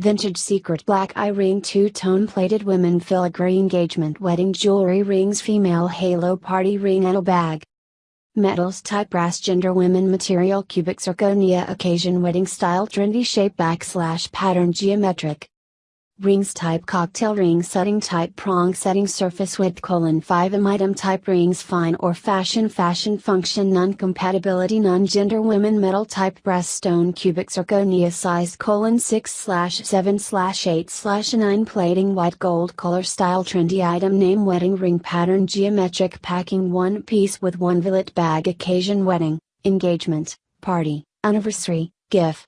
Vintage secret black eye ring two tone plated women filigree engagement wedding jewelry rings female halo party ring and a bag. Metals type brass gender women material cubic zirconia occasion wedding style trendy shape backslash pattern geometric. Rings type cocktail ring setting type prong setting surface width colon 5 m item type rings fine or fashion fashion function non compatibility non gender women metal type brass stone cubic zirconia size colon 6 slash 7 slash 8 slash 9 plating white gold color style trendy item name wedding ring pattern geometric packing one piece with one billet bag occasion wedding engagement party anniversary gif